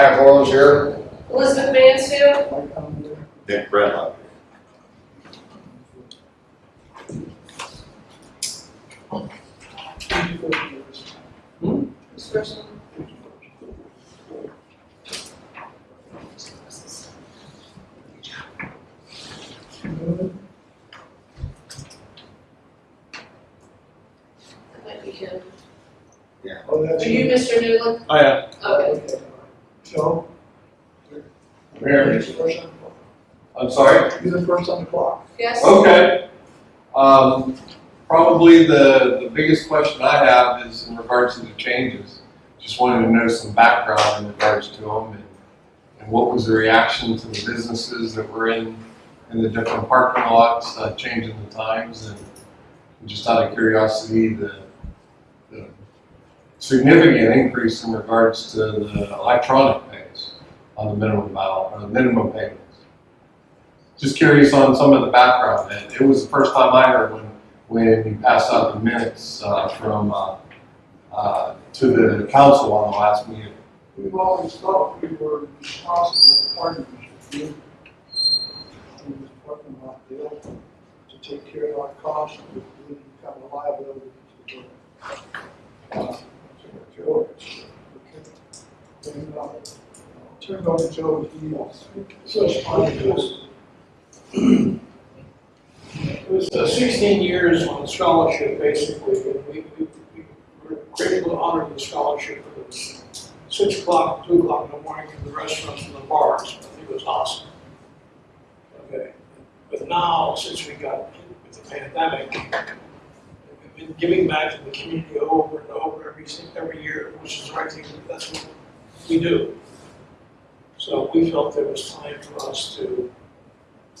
Matt Horns here. Elizabeth Mansfield, Nick Brennan. this person. That might be him. Oh, that's Are you Mr. Newland? Oh, I am. Okay. Okay. Joe? Mayor. You're the first on the clock. I'm sorry? You're the first on the clock. Yes? Okay. Um, probably the, the biggest question I have is in regards to the changes. Just wanted to know some background in regards to them and, and what was the reaction to the businesses that were in, in the different parking lots, uh, changing the times and just out of curiosity, the, the significant increase in regards to the electronic pays on the minimum balance, or the minimum payments. Just curious on some of the background. It, it was the first time I heard when, when you passed out the minutes, uh, from, uh, uh, to the council on the last meeting. We've always thought we were responsible partners. In this parking lot deal, to take care of our costs, and we become a liability to the, uh, to Joe. And, uh, Turn over Joe, responded to us. It was uh, 16 years on scholarship, basically, and we, we, we were grateful to honor the scholarship. It was six o'clock, two o'clock in the morning from the restaurants and the bars. I think it was awesome. Okay, but now, since we got with the pandemic, we've been giving back to the community over and over every, every year, which is the right thing, that's what we do. So we felt it was time for us to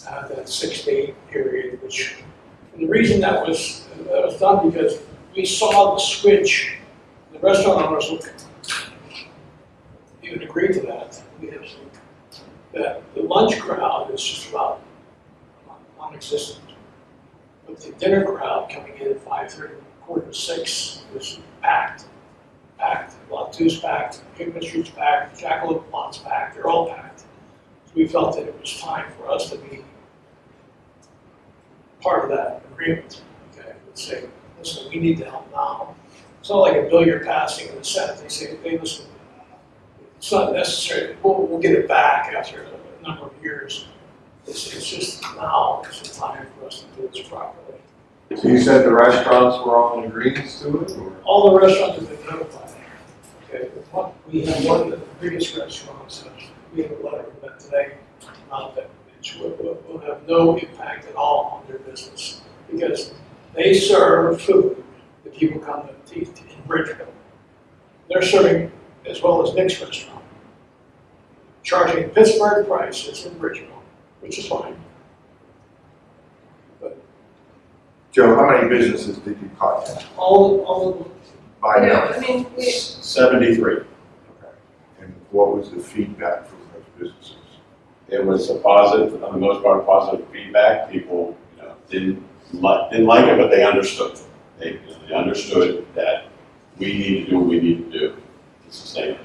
have that six to eight period, which, and the reason that was, that was done because we saw the switch, the restaurant owners even agree to that, that the lunch crowd is just about non-existent. But the dinner crowd coming in at five thirty, quarter to six was packed, packed, Lot Two's packed, Hickman Street's packed, Jackalope Lot's packed, they're all packed. So we felt that it was time for us to be part of that agreement, okay, and say, listen, we need to help now. It's not like a bill you're passing in the Senate, they say, hey, listen, it's not necessary, we'll, we'll get it back after a number of years. It's, it's just now, it's the time for us to do this properly. So you said the restaurants were all in agreement to it, or? All the restaurants have been notified. Okay, we have one of the biggest restaurants, we have a letter from them today, uh, that which will, will, will have no impact at all on their business. Because they serve food that people come to eat in Bridgeville. They're serving as well as Nick's restaurant. Charging Pittsburgh prices in Bridgeville, which is fine. Joe, how many businesses did you contact All, all of by No, now? I mean, we, Seventy-three. Okay. And what was the feedback from those businesses? It was a positive, on the most part, positive feedback. People, you know, didn't like, didn't like it, but they understood. They, you know, they understood that we need to do what we need to do to sustain it.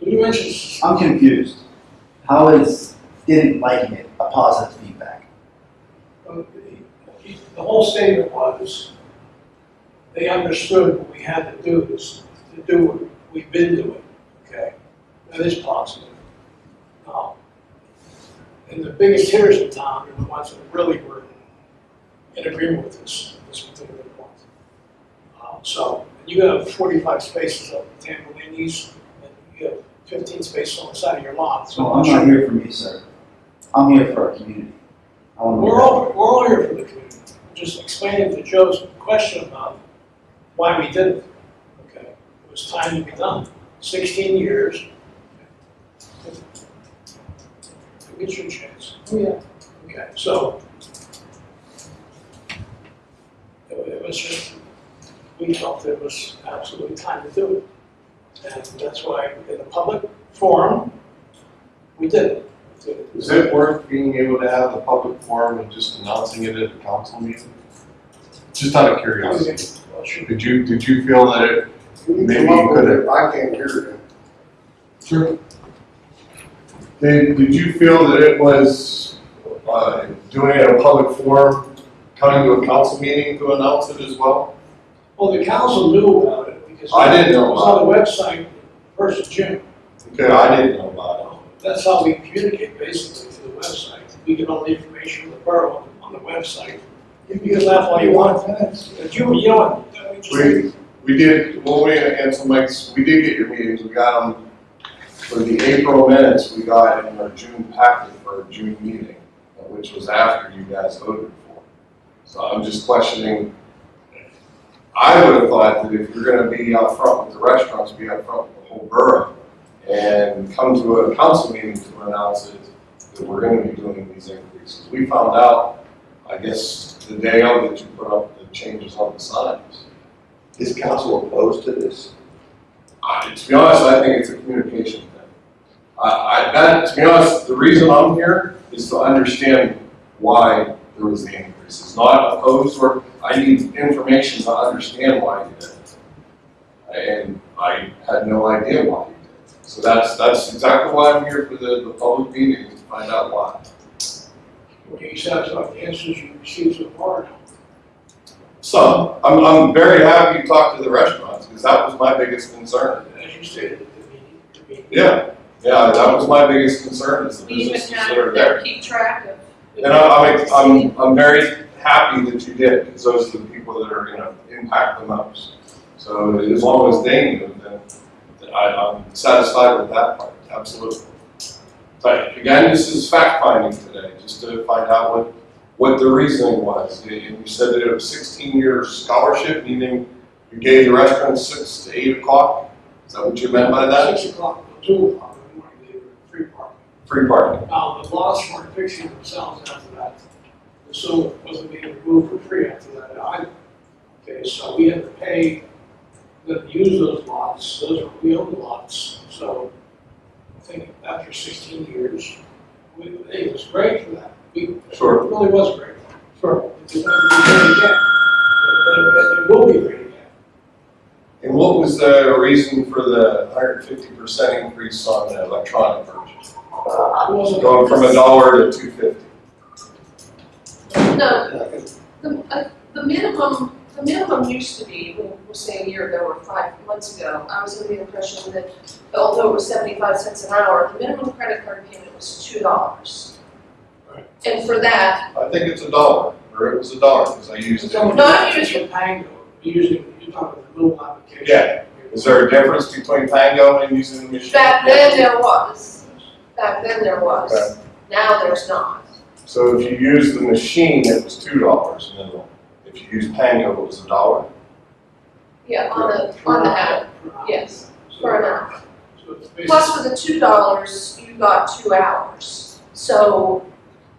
So you mentioned I'm confused. How is didn't liking it a positive feedback? The whole statement was, they understood what we had to do, is to do what we've been doing, okay? That is positive. Now, and the biggest hitters in town are the ones that really were in agreement with this, this particular point. Uh, So, you have forty-five spaces up at Tambellini's, and you have fifteen spaces on the side of your lot, so. So I'm not here for me, sir. I'm here for our community. I want to We're all, we're all here for the community, just explaining to Joe's question about why we did it. Okay, it was time to be done, sixteen years. Get your chance. Oh, yeah. Okay, so. It it was just, we felt it was absolutely time to do it. And that's why in a public forum, we did it. Is it worth being able to have a public forum and just announcing it at a council meeting? Just out of curiosity. Well, sure. Did you, did you feel that it, You Maybe you could've- I can't hear it. Sure. Did, did you feel that it was, uh, doing it in a public forum, coming to a council meeting to announce it as well? Well, the council knew about it because. I didn't know It was on the website, first of June. Okay, I didn't know about That's how we communicate basically through the website. We get all the information from the borough on the website. You can laugh all you want, but you, you know what? We, we did, well, we, some Mike's, we did get your meetings, we got them, for the April minutes, we got in our June packet for our June meeting, which was after you guys voted for. So I'm just questioning, I would have thought that if you're gonna be out front with the restaurants, be out front with the whole borough, and come to a council meeting to announce it, that we're gonna be doing these increases. We found out, I guess, the day of that you put up the changes on the signs. Is council opposed to this? I, to be honest, I think it's a communication thing. I, I, that, to be honest, the reason I'm here is to understand why there was the increase. It's not opposed or, I need information to understand why you did it. And I had no idea why you did it. So that's, that's exactly why I'm here for the, the public meeting, to find out why. Were you satisfied with the answers you received so far? So, I'm, I'm very happy you talked to the restaurants, because that was my biggest concern. As you stated at the meeting, the meeting. Yeah, yeah, that was my biggest concern, is the businesses that are there. keep track of. And I'm, I'm, I'm, I'm very happy that you did, because those are the people that are gonna impact the most. So as long as they knew, then, then I, I'm satisfied with that part, absolutely. But again, this is fact finding today, just to find out what, what the reasoning was. And you said that it was sixteen year scholarship, meaning you gave the restaurant six to eight o'clock? Is that what you meant by that? Six o'clock, till two o'clock in the morning, they were free parking. Free parking? Now, the laws weren't fixing themselves after that. So it wasn't being removed for free after that either. Okay, so we had to pay them to use those lots, those are, we own the lots, so I think after sixteen years, we, it was great for that. We, Sure. it really was great. Sure. It's never be great again. But it, it will be great again. And what was the reason for the hundred fifty percent increase on the electronic version? It. Going from a dollar to two fifty? No, the, uh, the minimum, the minimum used to be, we'll, we'll say a year ago or five months ago, I was under the impression that although it was seventy-five cents an hour, the minimum credit card payment was two dollars. Right. And for that, I think it's a dollar, or it was a dollar, because I used So it. Not it's a Pango, using, you're talking about the mobile application. Yeah. Is there a difference between Pango and using the machine? back then there was, back then there Okay. was, now there's not. So if you use the machine, it was two dollars minimum. If you use Pango, it was a dollar? Yeah, on the, on the app, yes, for an hour. So it's basically. Plus for the two dollars, you got two hours. So,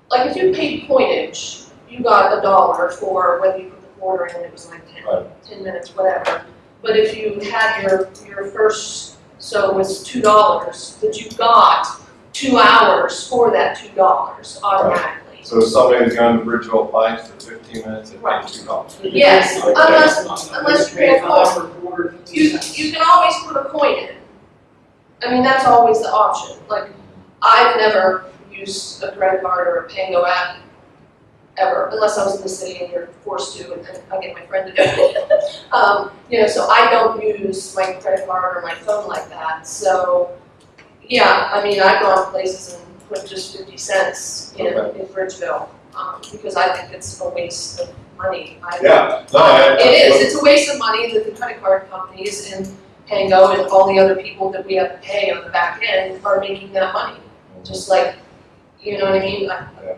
like if you paid pointage, you got a dollar for whether you put the quarter in, and it was like ten, Right. ten minutes, whatever. But if you had your, your first, so it was two dollars, but you got two hours for that two dollars automatically. So if somebody's going to Bridgeville Pines for fifteen minutes, it Right. pays two dollars. Yes, unless- unless you pay a cost. Quarter, You, you can always put a coin in. I mean, that's always the option, like, I've never used a credit card or a Pango app ever, unless I was in the city and you're forced to, and then I get my friend to do it. Um, you know, so I don't use my credit card or my phone like that, so, yeah, I mean, I've gone places and put just fifty cents in, in Bridgeville, um, because I think it's a waste of money. I- Yeah, no, I. it is, it's a waste of money that the credit card companies and Pango and all the other people that we have to pay on the back end are making that money. Just like, you know what I mean? I- Yeah.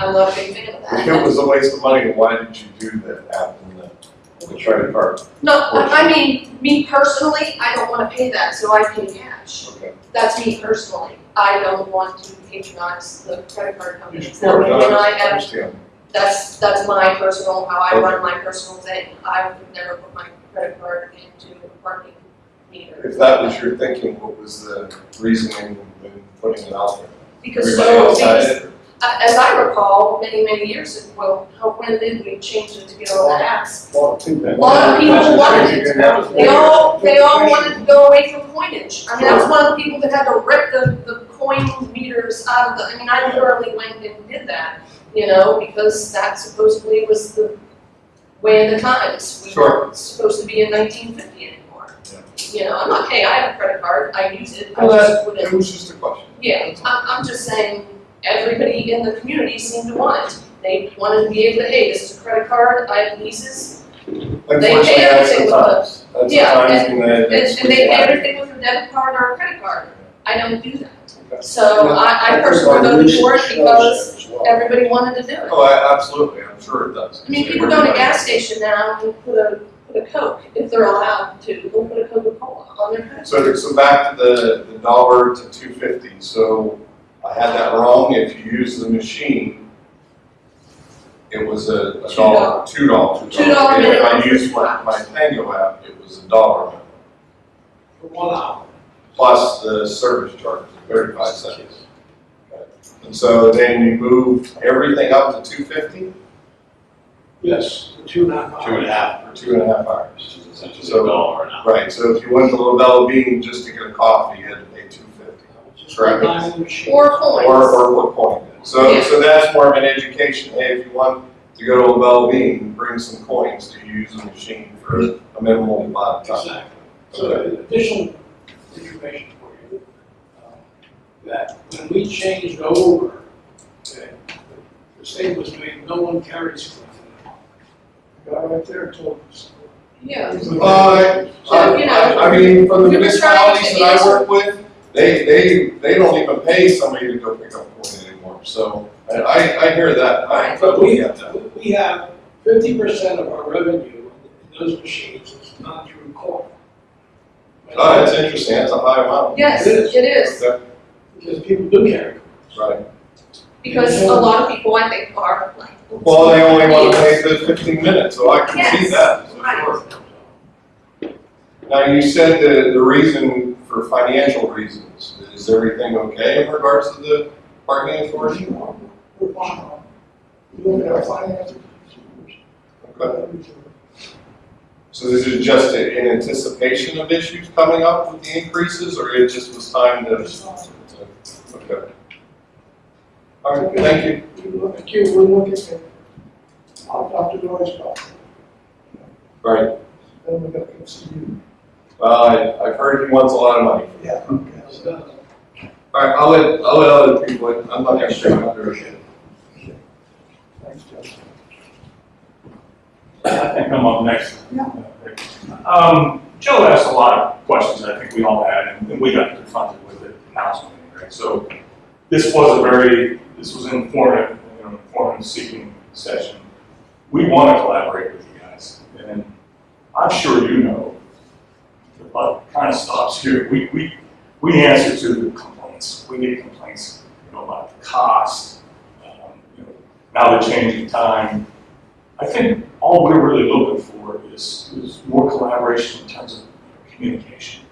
I'm not a big fan of that. If it was a waste of money, why did you do that app and the, the credit card? No, I I mean, me personally, I don't wanna pay that, so I pay cash. Okay. That's me personally. I don't want to patronize the credit card companies. Now, Sure, when no, I have, that's, that's my personal, how I run my personal thing. I would never put my credit card into a parking meter. If that was your thinking, what was the reasoning in putting it out there? Because Everybody so, because as I recall, many, many years ago, well, how, when did we change it to get all the apps? A lot of people wanted it. They all, they all wanted to go away from coinage. I mean, I was one of the people that had to rip the, the coin meters out of the, I mean, I literally went and did that, you know, because that supposedly was the way of the times. We Sure. weren't supposed to be in nineteen fifty anymore. You know, I'm not, hey, I have a credit card, I use it, I Well, just that, wouldn't it was just a question. yeah, I'm, I'm just saying, everybody in the community seemed to want it. They wanted to be able to, hey, this is a credit card, I have leases, They pay everything the with the Yeah, when and, and they pay everything with a debit card or a credit card. I don't do that. Okay. So I, I personally voted for it because everybody wanted to do it. Oh, I, absolutely, I'm sure it does. I mean, people go to a gas station now and put a, put a Coke, if they're allowed to, they'll put a Coca-Cola on their credit So, so back to the, the dollar to two fifty, so I had that wrong, if you use the machine, it was a, a Two dollar, two dollars. Two dollar And If I for used my, my Pango app, it was a dollar For one hour. plus the service charge, thirty-five cents. And so then you moved everything up to two fifty Yes, for two and a half hours. Two and a half, for two and a half hours. which is essentially So- a dollar an hour. Right, so if you went to LaBella Bean just to get a coffee, you had to pay two fifty. Just Correct. rely on the machine. Or coins. Or, or what point. So, Yeah. so that's more of an education, hey, if you want to go to a Bell Bean, bring some coins to use the machine for a minimal amount of time. Exactly. So additional information for you, um, that when we changed over, okay, the state was made, no one carries. coins. The Guy right there told us. Yeah. Uh, So, you know, I, I mean, from the we were trying to municipalities that I work with, they, they, they don't even pay somebody to go pick up coin anymore, so I, I, I hear that, I Right. totally get that. We have fifty percent of our revenue in those machines is not through coin. Oh, ah, that's interesting, that's a high amount. Yes, It is. it is, Okay, Because people do carry. right. because a lot of people, I think, are like. Well, they only want to pay the fifteen minutes, so I can see that, for Right. sure. Now, you said the, the reason for financial reasons, is everything okay in regards to the parking authority? We're fine. You look at our finances. Okay. So this is just in anticipation of issues coming up with the increases, or it just was time to? Okay. All right, thank you. We look at you, we look at, I'll talk to Noise about it. Right, Then we got to see you. Well, I, I've heard he wants a lot of money. Yeah. So, All right, I'll let, I'll let other people, I'm not gonna share my direction. Thanks, Jeff. I think I'm up next. Yeah. Um, Joe asked a lot of questions I think we all had, and and we got confronted with it in council meeting, right? So this was a very, this was an informative, you know, informative seeking session. We want to collaborate with you guys, and I'm sure you know, buck kind of stops here. We, we, we answer to the complaints. We get complaints, you know, about the cost, um, you know, now the changing time. I think all we're really looking for is, is more collaboration in terms of communication.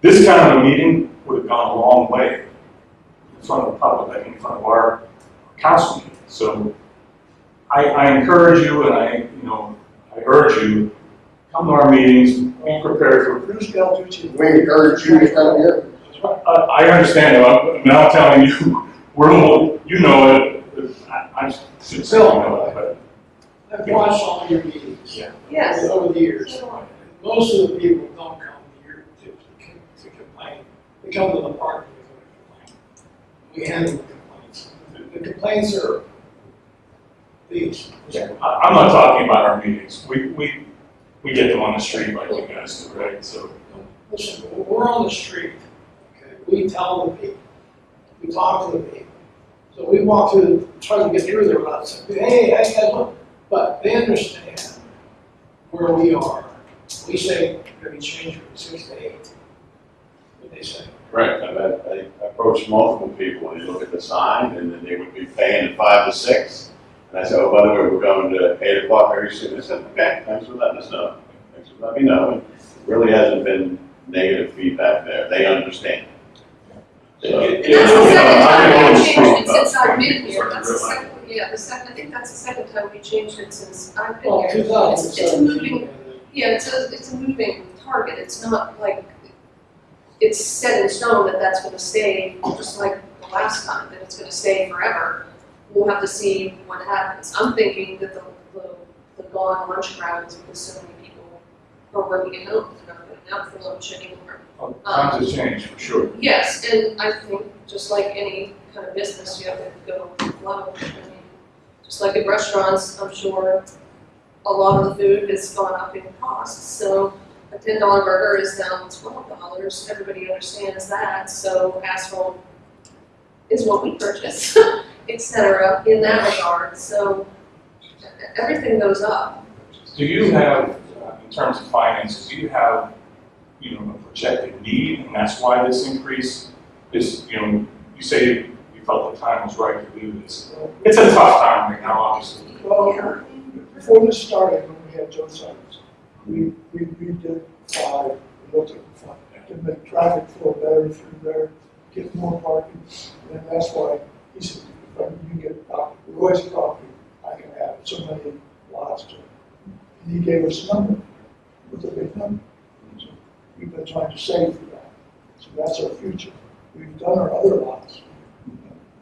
This kind of a meeting would have gone a long way in front of the public, mean, in front of our council meeting. So I, I encourage you and I, you know, I urge you, come to our meetings, be prepared for Bruce Galtucci. We encourage you to come here. I, I understand, though, I'm not telling you, we're, all- you know it, I, I should say you know it, but I've watched all your meetings. Yeah. Yes. Over the years. Most of the people don't come here to, to, to complain. They come to the park to complain. We handle the complaints. The- The complaints are these. I, I'm not talking about our meetings, we, we, we get them on the street like you guys do, right, so. Listen, we're on the street, okay, we tell the people, we talk to the people. So we walk through, try to get through there without saying, hey, hey, guys, look, but they understand where we are. We say, can we change from six to eight? What they say. Right, I've had, I approached multiple people, and you look at the sign, and then they would be paying at five to six. And I said, oh, by the way, we're going to eight o'clock very soon. They said, okay, thanks for letting us know. Thanks for letting me know. And Really hasn't been negative feedback there. They understand. So, It- And that's the Yeah, second time know I've it's changed it true, since I've been here, that's the second, yeah, the second, I think that's the second time we changed it since I've been Well, here. two It's, it's a moving, yeah, it's a, it's a moving target, it's not like, it's set in stone that that's gonna stay, just like the last time, that it's gonna stay forever. We'll have to see what happens, I'm thinking that the, the, the gone lunch crowds, because so many people are working at home, they're not going out for lunch anymore. Oh, Times have changed, for sure. Yes, and I think, just like any kind of business, you have to go flow. I mean, Just like in restaurants, I'm sure a lot of the food has gone up in cost, so a ten dollar burger is now twelve dollars, everybody understands that, so asphalt is what we purchase, et cetera, in that regard, so everything goes up. Do you have, uh, in terms of finances, do you have, you know, a projected need, and that's why this increase is, you know, you say you felt the time was right to do this. It's a tough time right now, obviously. Well, before this started, when we had Joe Simons, we, we, we did five, we looked at five, to make traffic flow better through there, get more parking, and that's why he said, I- you get Dr. Roy's property, I can have so many lots to. And he gave us a number, it was a big number. So We've been trying to save for that, so that's our future. We've done our other lots.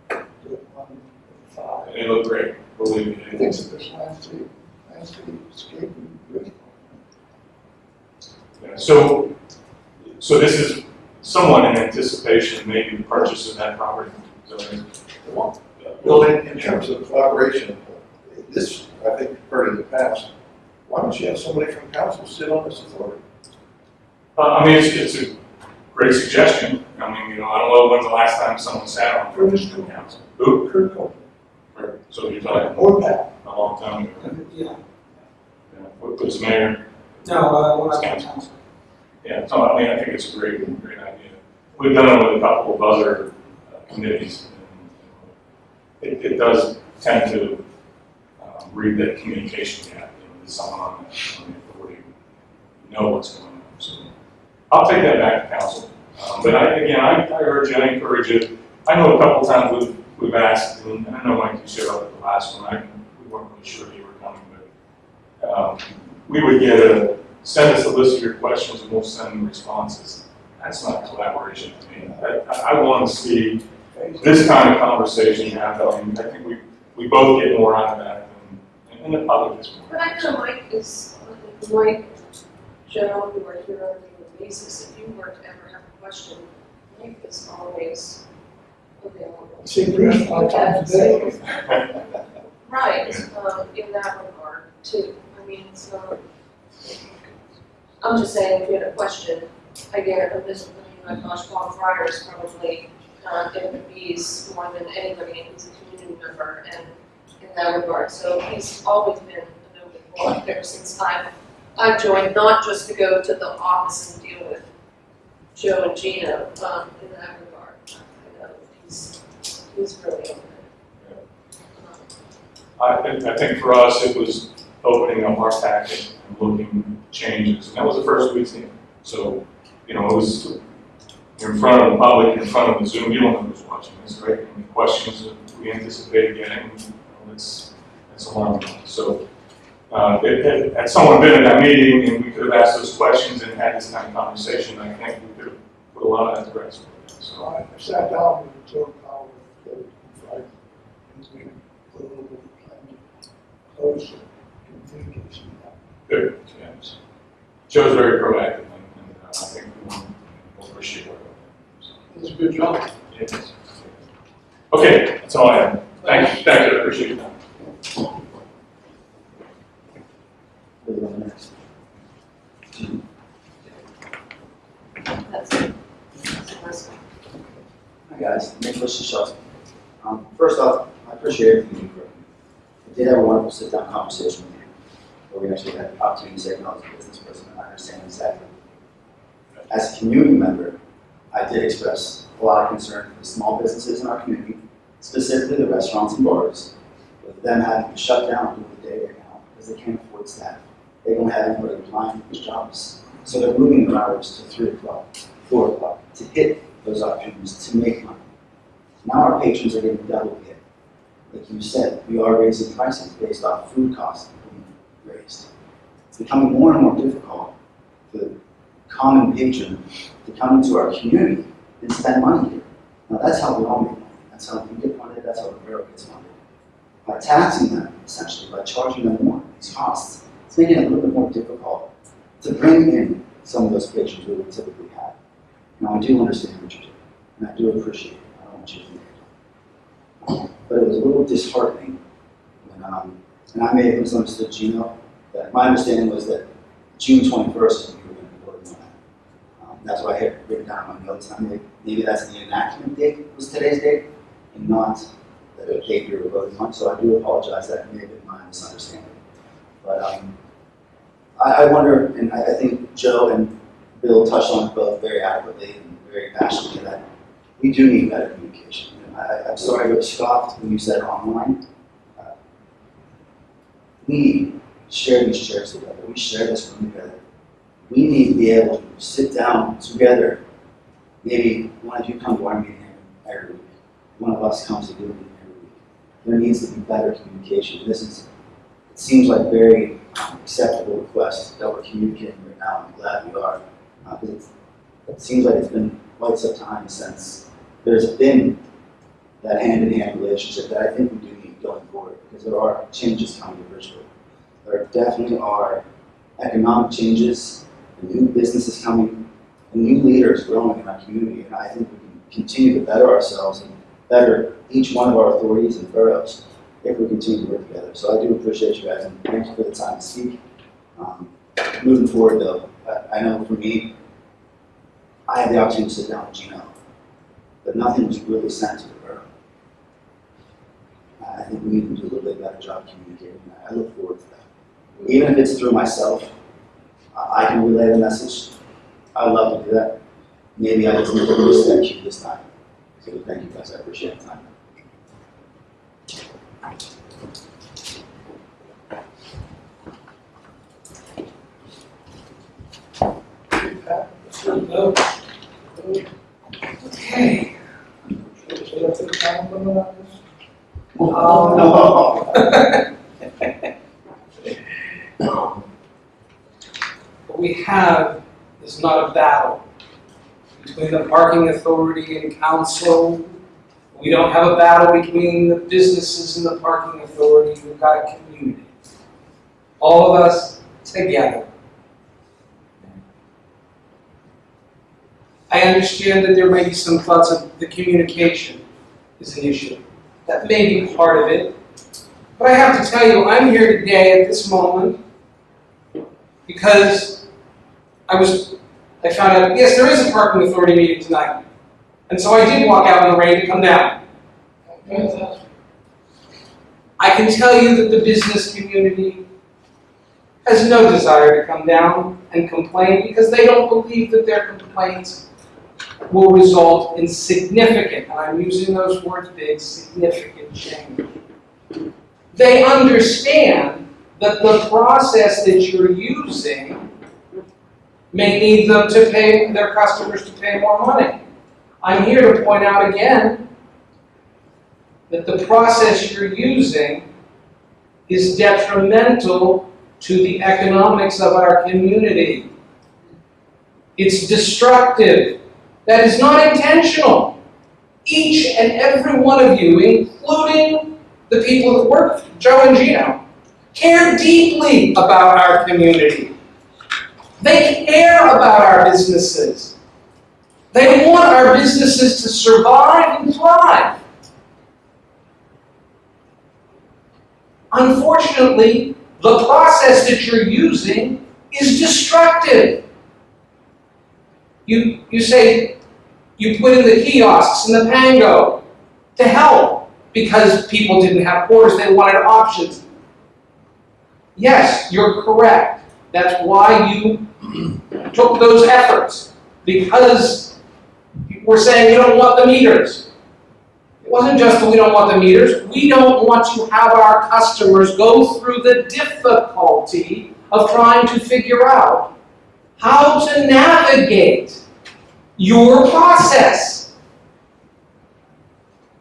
Five. And they look great, believe me. I think so, this landscape, landscape, escape, and Yeah, So, so this is somewhat in anticipation maybe the purchase of that property. So, Well, in, in terms of collaboration, this, I think, you've heard in the past, why don't you have somebody from council sit on this authority? Uh, I mean, it's, it's a great suggestion. I mean, you know, I don't know when's the last time someone sat on Curtis the Cooper, council. Who? Kurt Copeland, Or- So you're talking or that. a long time ago. Yeah, Yeah, What was mayor? no, uh, when I was council. Yeah, so I mean, I think it's a great, great idea. We've done it with a couple of other uh, committees. It, it does tend to um, read that communication gap, you know, someone on the, on the authority, who know what's going on. So I'll take that back to council. Um, But I, again, I, I urge you, I encourage you. I know a couple times we've, we've asked, and I know Mike, you showed up at the last one, I, we weren't really sure you were coming, but um, we would get a, send us a list of your questions and we'll send responses. That's not collaboration to me. I- I want to see this kind of conversation happening. I think we, we both get more out of that than, and the public gets more. But I know Mike is, Mike, Joe, who are here on a regular basis, if you were to ever have a question, Mike is always available. See Bruce five times a day. Right, um, in that regard too, I mean, so, I'm just saying, if you had a question, again, I'm just, I mean, my gosh, Bob Fryer is probably, uh, in the bees more than anybody, he's a community member, and in that regard, so he's always been a notable there since I've, I've joined, not just to go to the office and deal with Joe and Gina, um, in that regard, I know, he's, he's really open. Um, I think, I think for us, it was opening up our packet and looking changes, and that was the first week's meeting. So, you know, it was, in front of the public, in front of the Zoom, you don't know who's watching this, right? And the questions that we anticipated getting, it's, it's alarming. So, uh, had, had- had someone been at that meeting and we could have asked those questions and had this kind of conversation, I think we could have put a lot of that to rest. So I sat down with Joe Powell, the Friday, and we put a little bit of plan to close the communication. good, yes. Joe's very proactive and, and uh, I think we appreciate what. It's a good job. Okay, that's all I have. Thank you, thank you, I appreciate that. That's it. That's. Hi guys, Nicholas Shishov. Um, first off, I appreciate everything you've. I did have a wonderful sit-down conversation with you, where we actually had the opportunity to say, as a business person, and I understand exactly. As a community member, I did express a lot of concern for the small businesses in our community, specifically the restaurants and bars, with them having to shut down during the day right now because they can't afford staff. They don't have anybody applying for those jobs. So they're moving their hours to three o'clock, four o'clock, to hit those opportunities to make money. Now our patrons are getting double hit. like you said, we are raising prices based off food costs being raised. It's becoming more and more difficult for common patron to come into our community and spend money here. Now that's how we all make money. That's how we get funded, that's how the borough gets funded. By taxing them, essentially, by charging them more, these costs, it's making it a little bit more difficult to bring in some of those patrons we would typically have. Now I do understand what you're doing, and I do appreciate it. I don't want you to think but it was a little disheartening. Um, and I may have misunderstood Gino. That my understanding was that June 21st that's what I had written down in my notes, I mean, maybe that's the enactment date, was today's date, and not the date you were voting on, so I do apologize, that may have been my misunderstanding. But, um, I, I wonder, and I, I think Joe and Bill touched on it both very adequately and very passionately, that we do need better communication. And I, I'm sorry I was scoffed when you said online. Uh, We share these chairs together, we share this room together. We need to be able to sit down together. Maybe one of you come to our meeting every week, one of us comes to do meeting every week. There needs to be better communication. This is, it seems like very acceptable request that we're communicating right now, I'm glad we are. Uh, it seems like it's been quite some time since there's been that hand-in-hand relationship that I think we do need going forward, because there are changes coming to Bridgeport. There definitely are economic changes, new businesses coming, new leaders growing in our community, and I think we can continue to better ourselves and better each one of our authorities and boroughs if we continue to work together. So I do appreciate you guys, and thank you for the time to speak. Um, Moving forward, though, I, know for me, I had the opportunity to sit down with Gino, but nothing was really sent to the borough. I think we need to do a little bit better job communicating, I look forward to that. Even if it's through myself, I I can relay the message. I'd love to do that. Maybe I just need to that cue this time. So thank you guys, I appreciate the time. Okay. Should we have a time limit on this? Um, What we have is not a battle between the parking authority and council. We don't have a battle between the businesses and the parking authority. We've got a community. All of us together. I understand that there may be some thoughts of the communication is an issue. That may be part of it. But I have to tell you, I'm here today at this moment because I was, I found out, yes, there is a parking authority meeting tonight. And so I did walk out in the rain to come down. I can tell you that the business community has no desire to come down and complain because they don't believe that their complaints will result in significant, and I'm using those words big, significant change. They understand that the process that you're using may need them to pay, their customers to pay more money. I'm here to point out again that the process you're using is detrimental to the economics of our community. It's destructive. That is not intentional. Each and every one of you, including the people that work, Joe and Gino, care deeply about our community. They care about our businesses. They want our businesses to survive and thrive. Unfortunately, the process that you're using is destructive. You, you say, you put in the kiosks and the pango to help because people didn't have quarters, they wanted options. Yes, you're correct. That's why you took those efforts, because we're saying we don't want the meters. It wasn't just that we don't want the meters, we don't want to have our customers go through the difficulty of trying to figure out how to navigate your process.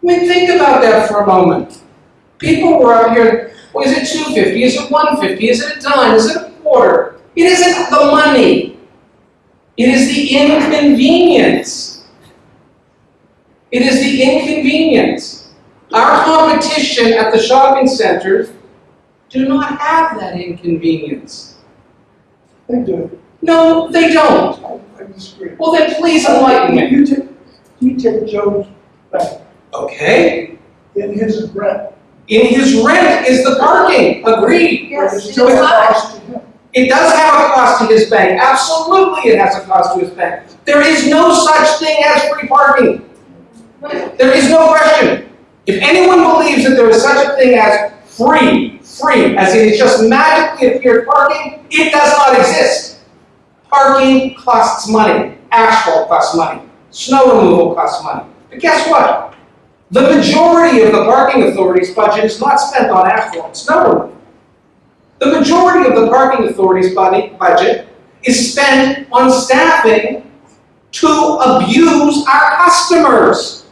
I mean, think about that for a moment. People were out here, well, is it two fifty, is it one fifty, is it a dime, is it a quarter? It isn't the money. It is the inconvenience. It is the inconvenience. Our competition at the shopping centers do not have that inconvenience. They do, No, they don't. I, I disagree. Well, then please enlighten me. You take, you take Joe's back, Okay, in his rent. in his rent is the parking, agreed. Yes, It's It does have a cost to his bank, absolutely it has a cost to his bank. There is no such thing as free parking. There is no question. If anyone believes that there is such a thing as free, free, as in it's just magically appeared parking, it does not exist. Parking costs money, asphalt costs money, snow removal costs money. But guess what? The majority of the parking authority's budget is not spent on asphalt and snow removal. The majority of the parking authority's budget, is spent on staffing to abuse our customers.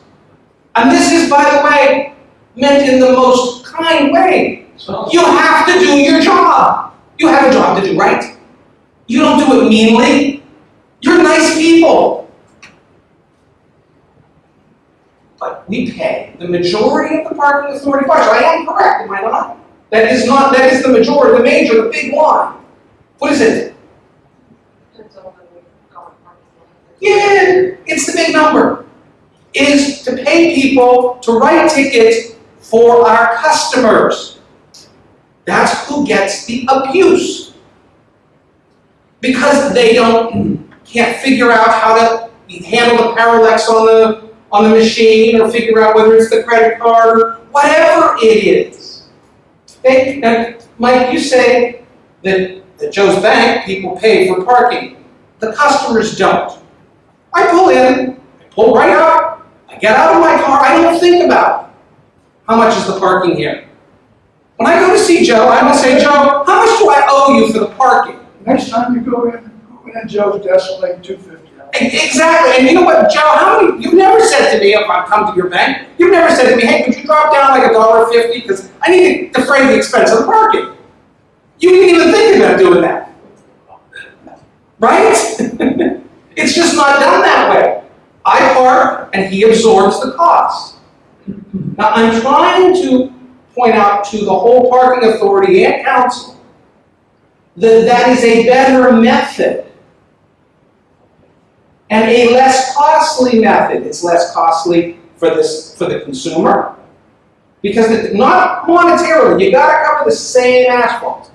And this is, by the way, meant in the most kind way. You have to do your job. You have a job to do, right? You don't do it meanly. You're nice people. But we pay the majority of the parking authority budget. I am correct, am I not? That is not, that is the majority, the major, the big one. What is it? Depends on when we go on parking lot. Yeah, it's the big number. Is to pay people to write tickets for our customers. That's who gets the abuse. Because they don't, can't figure out how to handle the parallax on the, on the machine, or figure out whether it's the credit card, or whatever it is. They, now, Mike, you say that at Joe's Bank, people pay for parking. The customers don't. I pull in, I pull right out, I get out of my car, I don't think about how much is the parking here. When I go to see Joe, I'm going to say, Joe, how much do I owe you for the parking? Next time you go in, go in Joe's desk, 250 Exactly, and you know what, Joe, how many, you've never said to me, if I come to your bank, you've never said to me, hey, could you drop down like a dollar fifty, because I need to defray the expense of the parking. You didn't even think about doing that. Right? It's just not done that way. I park and he absorbs the cost. Now, I'm trying to point out to the whole parking authority and council that that is a better method and a less costly method. It's less costly for this, for the consumer. Because it, not monetarily, you gotta cover the same asphalt.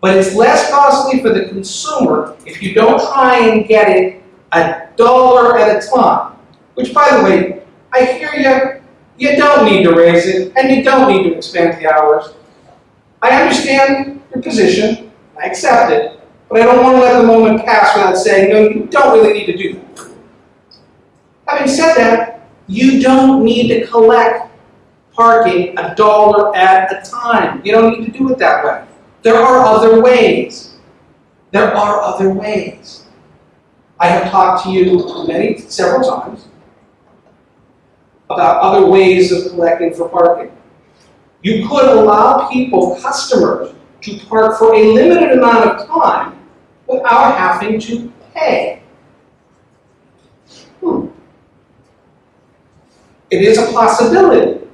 But it's less costly for the consumer if you don't try and get it a dollar at a time. Which, by the way, I hear you, you don't need to raise it, and you don't need to expand the hours. I understand your position, I accept it, but I don't want to let the moment pass without saying, no, you don't really need to do that. Having said that, you don't need to collect parking a dollar at a time. You don't need to do it that way. There are other ways. There are other ways. I have talked to you many, several times about other ways of collecting for parking. You could allow people, customers, to park for a limited amount of time without having to pay. Hmm. It is a possibility.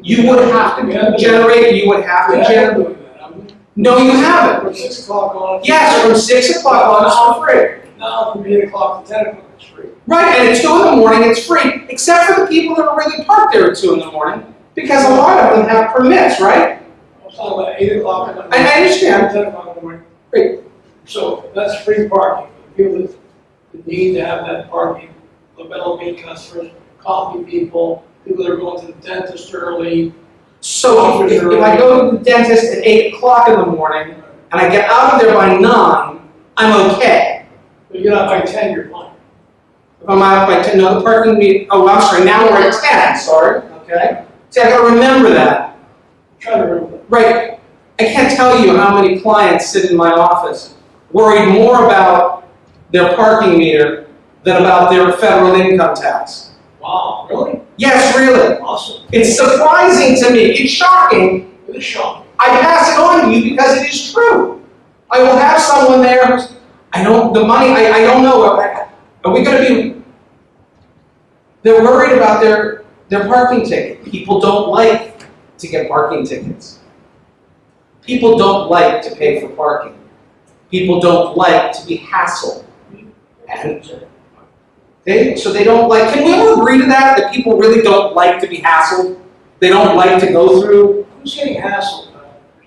You would have to generate, you would have to Yeah, generate. doing that. I'm- No, you haven't. From six o'clock on. Yes, from six o'clock on, it's for free. Now from eight o'clock to ten o'clock, it's free. Right, and at two in the morning, it's free, except for the people that are really parked there at two in the morning, because a lot of them have permits, right? I'm talking about eight o'clock in the I- morning. I understand. Ten o'clock in the morning. Great. So that's free parking. People that need to have that parking, the Bellarmine customers, coffee people, people that are going to the dentist early. So if, if I go to the dentist at eight o'clock in the morning, and I get out of there by nine, I'm okay. But you're not by ten, you're fine. If I'm out by ten, no, the parking oh, I'm sorry, now we're at ten, sorry, okay? See, I gotta remember that. Try to remember. Right, I can't tell you how many clients sit in my office worried more about their parking meter than about their federal income tax. Wow, really? Yes, really. Awesome. It's surprising to me. It's shocking. It is shocking. I pass it on to you because it is true. I will have someone there. I don't, the money, I, I don't know. Are we gonna be, they're worried about their, their parking ticket. People don't like to get parking tickets. People don't like to pay for parking. People don't like to be hassled. And they, so they don't like, can we all agree to that, that people really don't like to be hassled? They don't like to go through, Who's getting hassled? uh,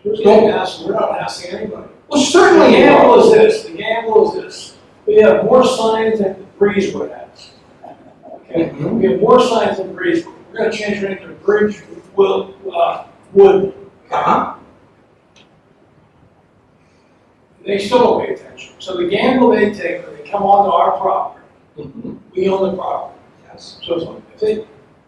Who's getting hassled? We're not hassling anybody. well, certainly are. gamble is this, the gamble is this. We have more signs than Breezewood has. Okay? Mhm. We have more signs than Breezewood. We're gonna change it into Bridge, will, uh, Wood. Uh-huh. They still don't pay attention. So the gamble they take, when they come onto our property, Mhm. we own the property. Yes. So if they,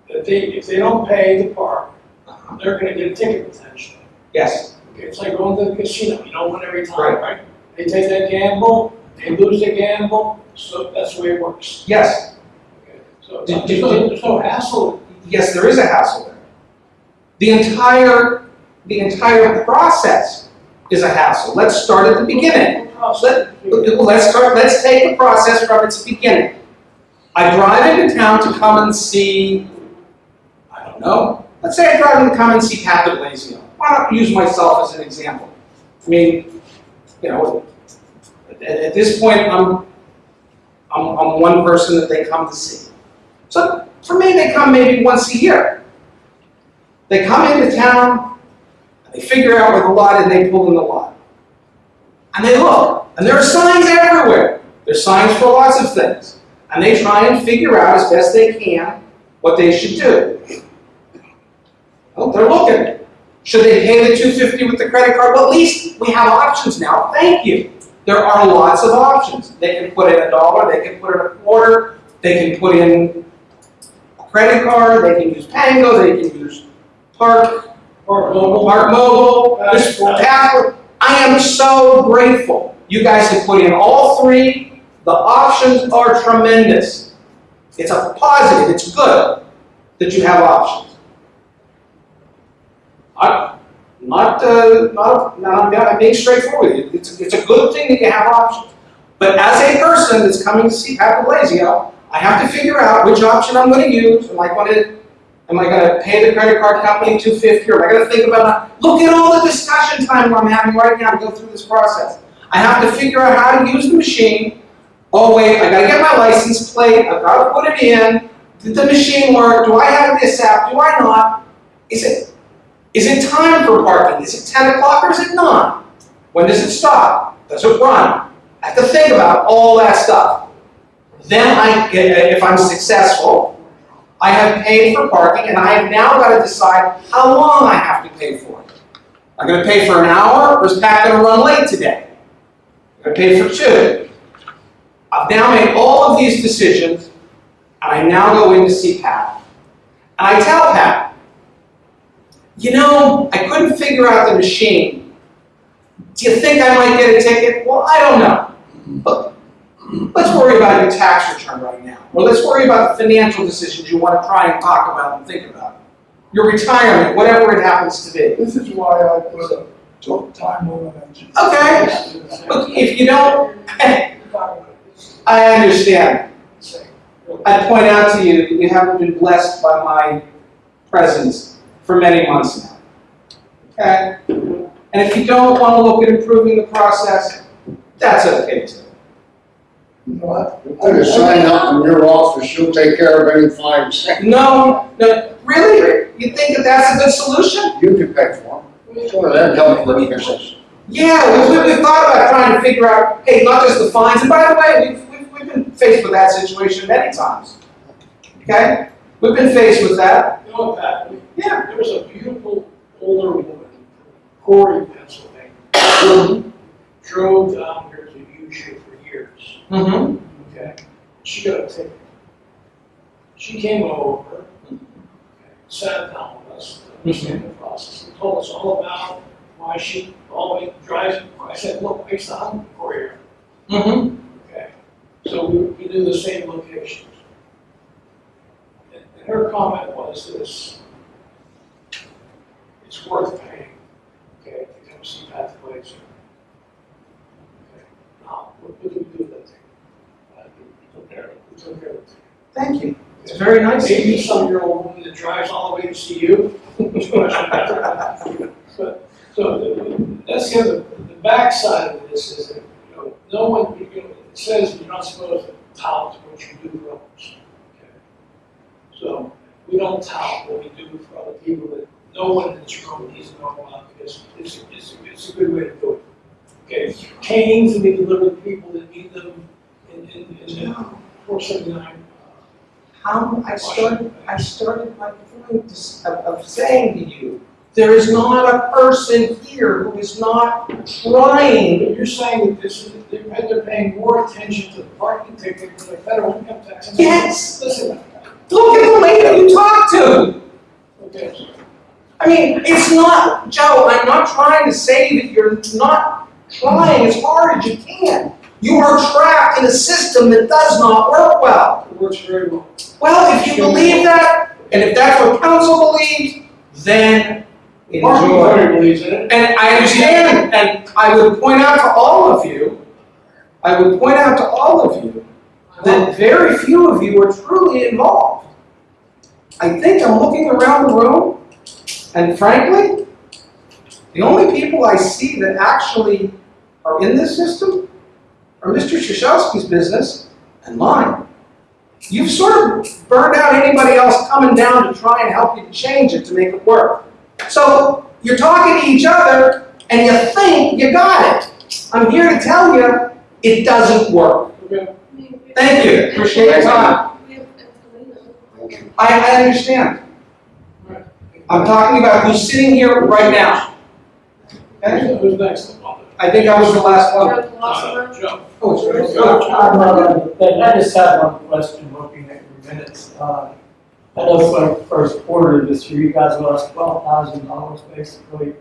if they, if they don't pay the park, Uh-huh. they're gonna get a ticket potentially. Yes. Okay, it's like going to the casino, you don't win every time, Right. right? They take that gamble, they lose the gamble, so that's the way it works. Yes. Okay, So Did- there's no, there's no hassle. Yes, there is a hassle there. The entire, the entire process is a hassle. Let's start at the beginning. Let, let's start, let's take the process from its beginning. I drive into town to come and see, I don't know, let's say I drive in to come and see Pat Blasio. Why not use myself as an example? I mean, you know, at, at this point, I'm, I'm, I'm one person that they come to see. So for me, they come maybe once a year. They come into town, they figure out where the lot is, and they pull in the lot. And they look, and there are signs everywhere. There's signs for lots of things. And they try and figure out as best they can what they should do. Well, they're looking. Should they pay the two fifty with the credit card? Well, at least we have options now. Thank you. There are lots of options. They can put in a dollar, they can put in a quarter, they can put in a credit card, they can use Pango, they can use Park, Park Mobile. Park Mobile, Passport. Passport. I am so grateful. You guys have put in all three. The options are tremendous. It's a positive, it's good that you have options. I'm not, uh, not, not, I'm being straightforward. with you. It's, it's a good thing that you have options. But as a person that's coming to see Pat Blasio, I have to figure out which option I'm gonna use. Am I gonna, am I gonna pay the credit card company two fifty, or am I gonna think about, look at all the discussion time I'm having right now to go through this process. I have to figure out how to use the machine. Oh wait, I gotta get my license plate, I've gotta put it in. Did the machine work? Do I have this app? Do I not? Is it, is it time for parking? Is it ten o'clock or is it not? When does it stop? Does it run? I have to think about all that stuff. Then I, if I'm successful, I have paid for parking and I have now got to decide how long I have to pay for it. I'm gonna pay for an hour or is Pat gonna run late today? I'm gonna pay for two. I've now made all of these decisions and I now go in to see Pat. And I tell Pat, you know, I couldn't figure out the machine. Do you think I might get a ticket? Well, I don't know. But let's worry about your tax return right now. Or let's worry about the financial decisions you want to try and talk about and think about. Your retirement, whatever it happens to be. This is why I put a total time limit on. Okay. Look, if you don't, I understand. I point out to you that you haven't been blessed by my presence for many months now. Okay? And if you don't want to look at improving the process, that's okay too. You know what? Put a sign up in your office, she'll take care of any fines. No, no, really? You think that that's a good solution? You can pay for them. Sure, that'd help with the business. Yeah, we, we, we've thought about trying to figure out, hey, not just the fines, and by the way, we've, we've, we've been faced with that situation many times. Okay? We've been faced with that. You know, Pat, Yeah. there was a beautiful older woman, Corry, Pennsylvania, drove down here to use you for years, Mm-hmm. okay? She got a ticket. She came over, sat down with us, understand the process, and told us all about why she always drives. I said, look, I saw for you, Mm-hmm. okay? So we, we do the same locations. And and her comment was this. It's worth paying, okay, to come see Pat Glazer. Okay, Now, what what do we do with that thing? Uh, We took care of it, we took care of it. Thank you. It's very nice of Maybe you. some-year-old woman that drives all the way to see you. But, so the- that's kind of the backside of this is that, you know, no one, you know, says you're not supposed to tout what you do for others. okay? So we don't tout what we do for other people that no one in this room needs to know about because it's, it's, it's a good way to do it. Okay, canes will be delivered to people that need them in, in, in the How, I started, I started my point of, of saying to you, there is not a person here who is not trying. You're saying that this is, they're, they're paying more attention to the parking ticket than the federal income tax. Yes. Listen, Look at the lady you talked to. okay, I mean, it's not, Joe, I'm not trying to say that you're not trying as hard as you can. You are trapped in a system that does not work well. it works very well. Well, if you believe that, and if that's what council believes, then enjoy. Believes in it. And I understand, and I would point out to all of you, I would point out to all of you, that very few of you are truly involved. I think I'm looking around the room, and frankly, the only people I see that actually are in this system are Mr. Shashowski's business and mine. You've sort of burned out anybody else coming down to try and help you change it to make it work. So you're talking to each other and you think you got it. I'm here to tell you, it doesn't work. Okay. Thank you, appreciate your time. I, I understand. I'm talking about who's sitting here right now. Okay? Who's next? I think I was the last one. Joe Colosimo. Joe. Oh, it's yours. I'm not on the thing, I just had one question looking at your minutes. Uh, I know for the first quarter of this year, you guys lost twelve thousand dollars basically.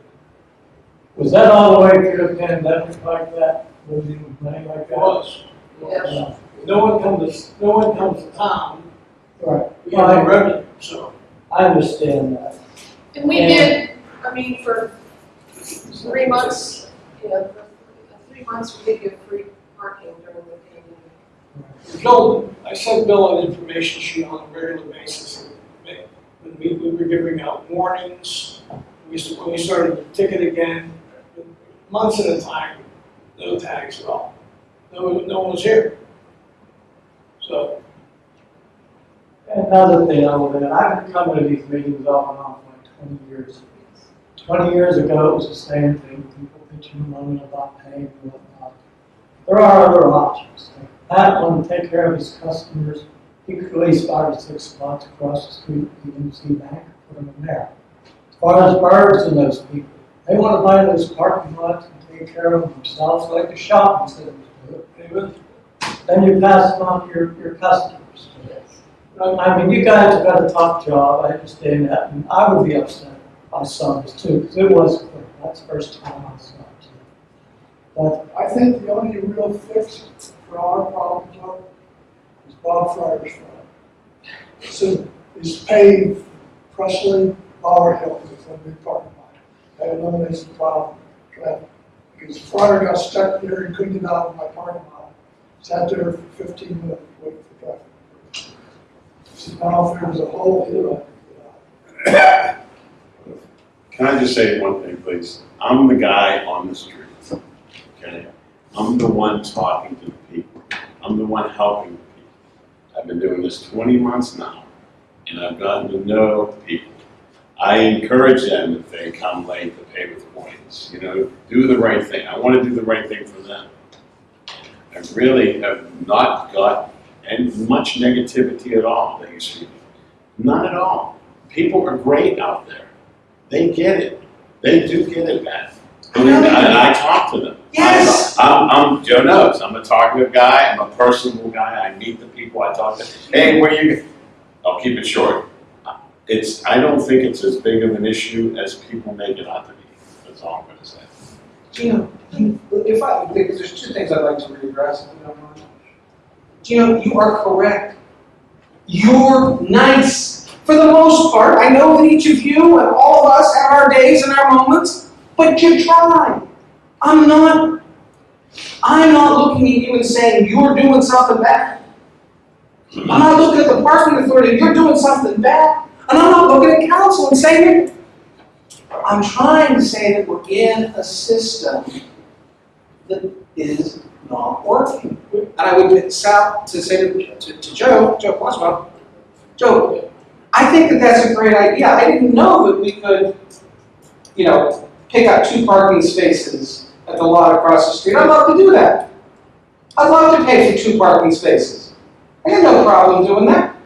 Was that all the way through the pandemic like that, losing money like It that? was. Yeah. Yeah. No one comes, no one comes to town, Right, we have no revenue, so. I understand that. And we did, I mean, for three months, you know, for three months, we did give free parking during the pandemic. Bill, I sent Bill an information sheet on a regular basis. When we, we were giving out warnings, we, s- when we started the ticket again, months at a time, no tags at all. No, one- no one was here. So, Another thing I would add, I've been coming to these meetings off and off like twenty years. Twenty years ago, it was the same thing, people and moaning about paying and whatnot. There are other options. Pat wanted to take care of his customers, he could lease five or six spots across the street, even see bank, put them in there. As far as birds and those people, they want to buy those parking lots and take care of them themselves, like the shopping centers do. Then you pass it on to your, your customers. I mean, you guys have got a tough job, I understand that, and I would be upset if I saw this too, because it was quick, that's the first time I saw. But, I think the only real fix for our problem is Bob Fryer's problem. So, is pave Presley, Bower Hill, with a big parking lot. That eliminates the problem, of traffic. Because Fryer got stuck there, he couldn't get out of my parking lot. Sat there for fifteen minutes waiting for traffic. So now there's a hole, here, I can get out. Can I just say one thing, please? I'm the guy on the street, okay? I'm the one talking to the people. I'm the one helping the people. I've been doing this twenty months now, and I've gotten to know people. I encourage them if they come late to pay with points, you know, do the right thing. I want to do the right thing for them. I really have not got any, much negativity at all that you speak. None at all. People are great out there. They get it. They do get it. And I, and I talk to them. Yes. I'm, I'm, Joe knows, I'm a talkative guy, I'm a personable guy, I meet the people, I talk to, hey, where you, I'll keep it short. It's, I don't think it's as big of an issue as people make it out to be, that's all I'm gonna say. Gino, you- if I, because there's two things I'd like to readdress, if you don't mind. Gino, you are correct. You're nice. For the most part, I know that each of you and all of us have our days and our moments, but you try. I'm not, I'm not looking at you and saying you're doing something bad. I'm not looking at the parking authority, and you're doing something bad. And I'm not looking at council and saying, I'm trying to say that we're in a system that is not working. And I would out to say to, to, to Joe, Joe Boswell, Joe, I think that that's a great idea. I didn't know that we could, you know, pick up two parking spaces at the lot across the street. I'd love to do that. I'd love to pay for two parking spaces. I got no problem doing that.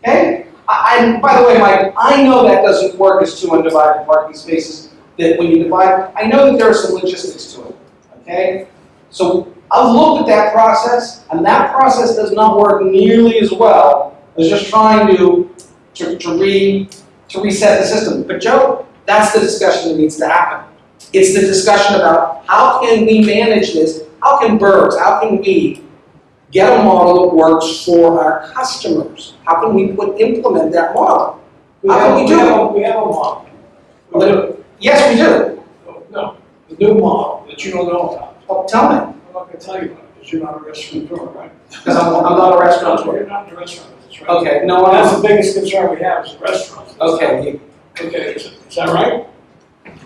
Okay? I, I, by the way, Mike, I know that doesn't work as two undivided parking spaces, that when you divide, I know that there are some logistics to it, okay? So I've looked at that process, and that process does not work nearly as well as just trying to, to, to re, to reset the system. But Joe, that's the discussion that needs to happen. It's the discussion about how can we manage this? How can Burbs, how can we get a model that works for our customers? How can we put, implement that model? We How have, can we we do have, we have a model. Yes, we do. No, the new model that you don't know about. Oh, tell me, I'm not gonna tell you about it, because you're not a restaurateur, right? because I'm, I'm not a restaurateur. You're not in the restaurant, right. Okay, no one That's the biggest concern we have is the restaurants. Okay, Okay, is is that right?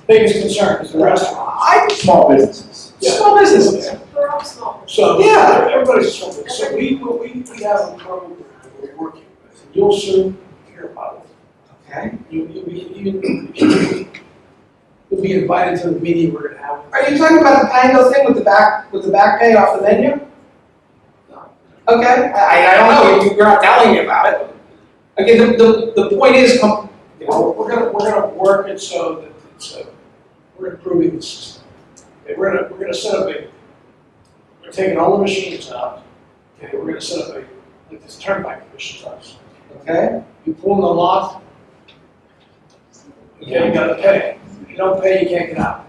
Biggest concern is the restaurant. I, Small businesses. small businesses. They're all small. So, Yeah. everybody's a small business. So we, we, we have a program that we're working with, and you'll soon hear about it. Okay. You, you'll be, you, you'll be invited to the meeting we're gonna have. Are you talking about the Pango thing with the back, with the back pay off the menu? No. Okay, I, I don't know, You- you're not telling me about it. Okay, the, the, the point is, You know, we're gonna, we're gonna work it so that uh, we're improving the system. Okay, we're gonna, we're gonna set up a, we're taking all the machines out. Okay, we're gonna set up a, like this turnpike machine does. okay, You pull in the lot, okay, you gotta pay. If you don't pay, you can't get out.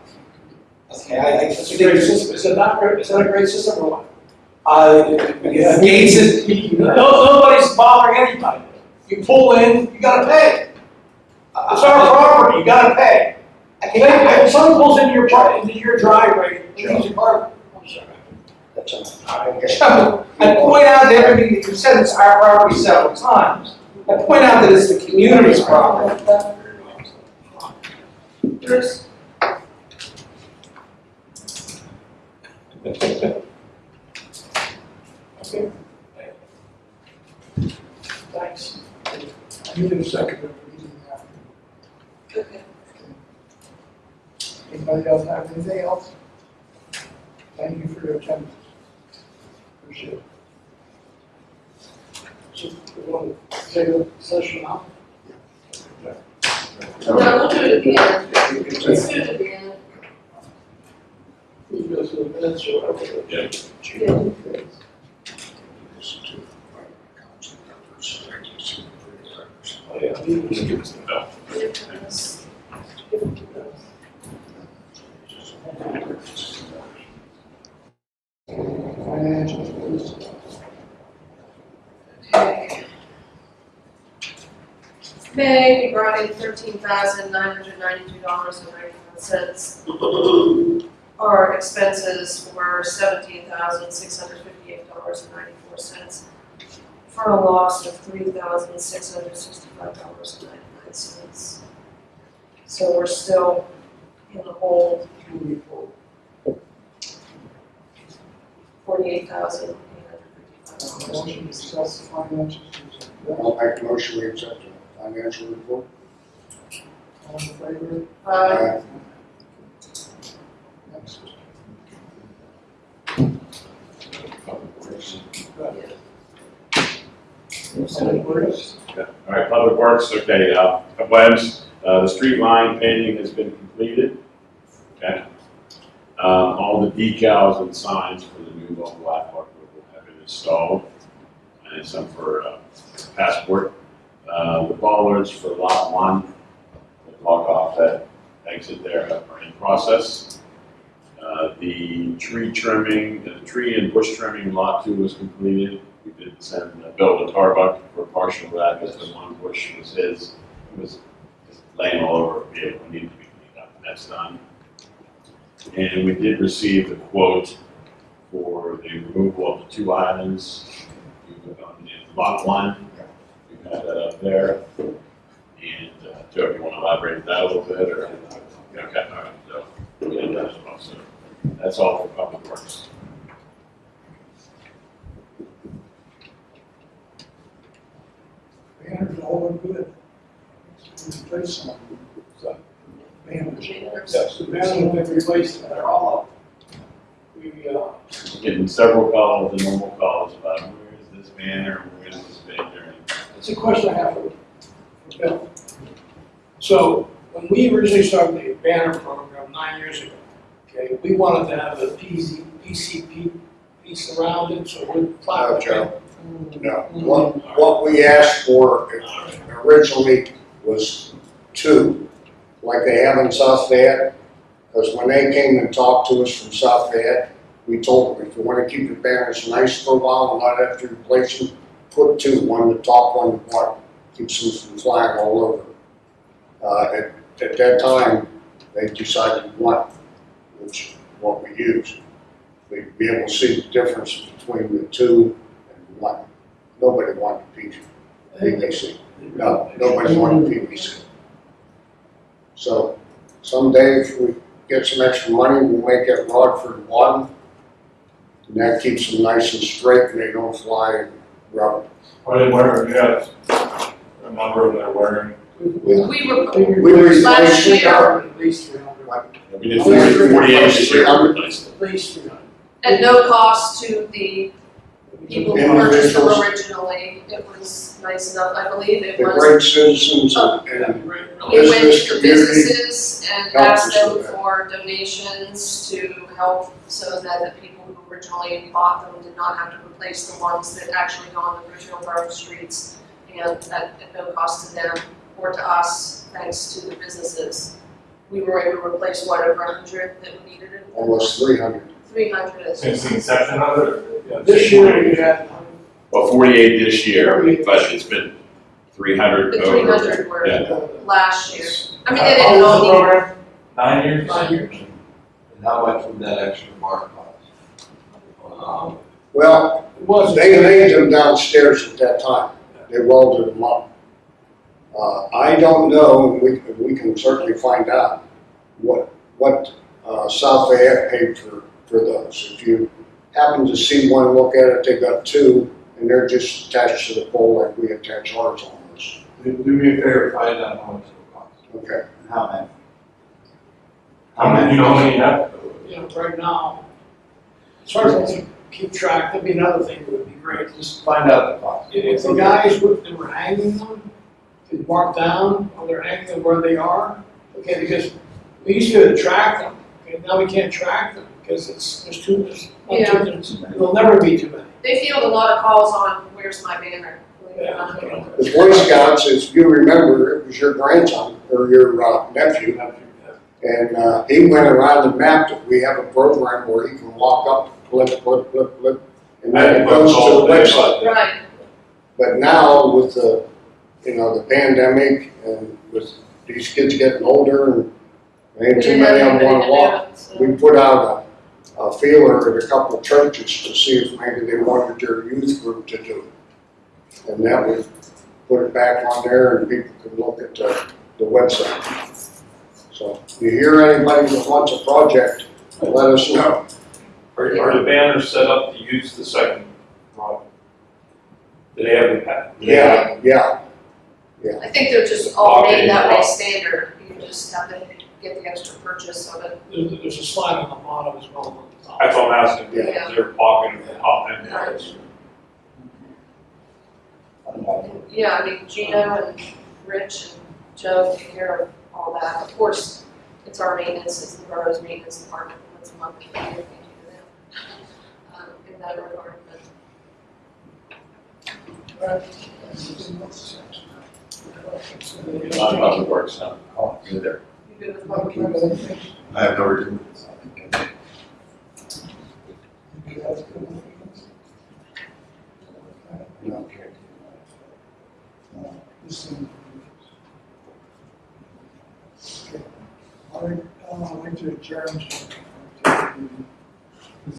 okay, I, I It's a great system. Is it not great? Is that a great system or what? Uh, Yeah. Gates is, No, nobody's bothering anybody. You pull in, you gotta pay. It's our property, you gotta pay. I If someone pulls into your, pri- into your driveway, and leaves your car, I'm sorry. I point out that everybody, you said it's our property several times. I point out that it's the community's property. Bruce, Okay. Thanks. You did a second, but we didn't have to. okay. Anybody else have anything else? Thank you for your attendance. Appreciate it. So, we want to take a session now? No, we'll do it at the end. Let's do it at the end. We go through the minutes or whatever. Yeah. Yeah. Oh, yeah. May, we brought in thirteen thousand nine hundred ninety-two dollars and ninety-one cents. Our expenses were seventeen thousand six hundred fifty-eight dollars and ninety-four cents. For a loss of three thousand six hundred sixty-five dollars and ninety-nine cents. So we're still in the hole, Moving forward. forty-eight thousand eight hundred fifty-five dollars. Motion to accept the financials. please. I'll make a motion, we accept the financial report. All in favor? Uh, Next. Public Works. All right, Public Works, okay, uh, Webb's, uh, the street line painting has been completed. Okay. Um, all the decals and signs for the new local Blackhawk will have been installed. And some for, uh, passport. Uh, the bollards for lot one, that block off that exit there are in process. Uh, the tree trimming, the tree and bush trimming, lot two was completed. We did send uh, Bill to Tarbuck for partial of that, because the one bush was his, it was laying all over a vehicle, needed to be cleaned up, that's done. And we did receive the quote for the removal of the two islands. On in lot one, we have that up there. And, uh, Joe, you want to elaborate that a little bit, or? Okay, all right, so, we did that as well, so that's all for public works. Banners all look good. Replace some. So, Banners. Yes, the banner will be replaced, they're all up. We, uh, Getting several calls, the normal calls about where is this banner, where is this banner? It's a question I have for, for Bill. So, when we originally started the banner program nine years ago, okay, we wanted to have a PZ, PCP piece around it, so we're. No, Joe. No, what, what we asked for originally was two, like they have in South Fayette. Because when they came and talked to us from South Fayette, we told them, if you wanna keep your banners nice for a while and not have to replace them, put two, one the top, one the bottom, keeps them from flying all over. Uh, at, at that time, they decided one, which is what we used. We'd be able to see the difference between the two and one. Nobody wanted. PVC. No, nobody wanted PVC. So someday if we get some extra money, we'll make it Rodford one. And that keeps them nice and straight and they don't fly and rub. Are they wearing, yeah, a number of them are wearing, We were, We Last replaced it, year- At least three hundred, We did forty-eight this year, we replaced it. at least three hundred. at no cost to the people who purchased them Individuals. originally. It was nice enough, I believe it The was. great citizens and, and Right, We really. went business to the community businesses and helped asked us them with that. for donations to help so that the people who originally bought them did not have to replace the ones that actually go on the original borough streets and at, at no cost to them or to us, thanks to the businesses. We were able to replace what, over hundred that we needed it? almost three hundred. Three hundred is. since the inception of it? yeah, This year we had, Well, forty-eight this year, but it's been three hundred The over. three hundred were Yeah. last year. I mean, they How didn't was all the need, program? Nine years? Nine years. And how much would that extra mark cost? Um, Well, It wasn't. they laid them downstairs at that time. They welded them up. Uh, I don't know, and we, we can certainly find out what, what, uh, South Fayette paid for, for those. If you happen to see one, look at it, they got two, and they're just attached to the pole like we attach ours almost. Do do me a favor, find out how much it will cost. Okay, How many? How many, you know, how many you have? you know, right now, it's hard to keep track, that'd be another thing that would be great, just, Find out the cost. if the guys were, they were hanging them, they mark down, or they're hanging them where they are, okay, because we used to be able to track them, okay, now we can't track them, because it's, there's too, there's, one, Yeah. two, there's, there'll never be too many. they field a lot of calls on, where's my banner? Believe it or not. the Boy Scouts, as you remember, it was your grandson, or your uh, nephew, And uh, he went around and mapped it. We have a program where he can walk up, flip, flip, flip, flip, and then it goes to the website. Right, But now with the, you know, the pandemic and with these kids getting older and ain't too many of them walk, do it, so. we put out a, a feeler at a couple of churches to see if maybe they wanted their youth group to do it. And that would put it back on there and people can look at the, the website. So if you hear anybody that wants a project, let us know. Are, are the banners set up to use the second model? Do they have the pa- Yeah, yeah. I think they're just all made that way standard, you just have to get the extra purchase of it. There's, there's a slide on the bottom as well on the. That's what I'm asking, Yeah. is there pocket at the top end? Right. Yeah, I mean, Gino and Rich and Joe take care of all that. Of course, it's our maintenance, it's the borough's maintenance department, once a month, we do to them. Um, in that regard, but. A lot of public works, huh? Oh, you're there. You good with public works? I have no Christian Okay, I'd like, uh, I'd like to adjourn. to-